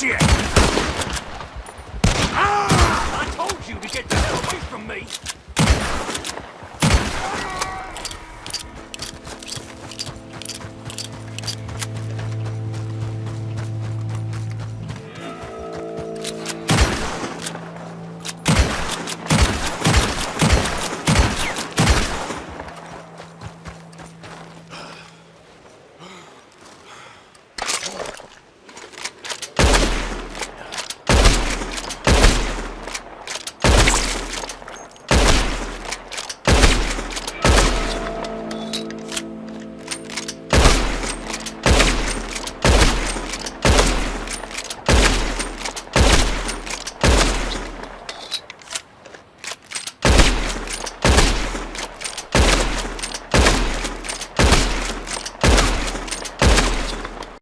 Shit!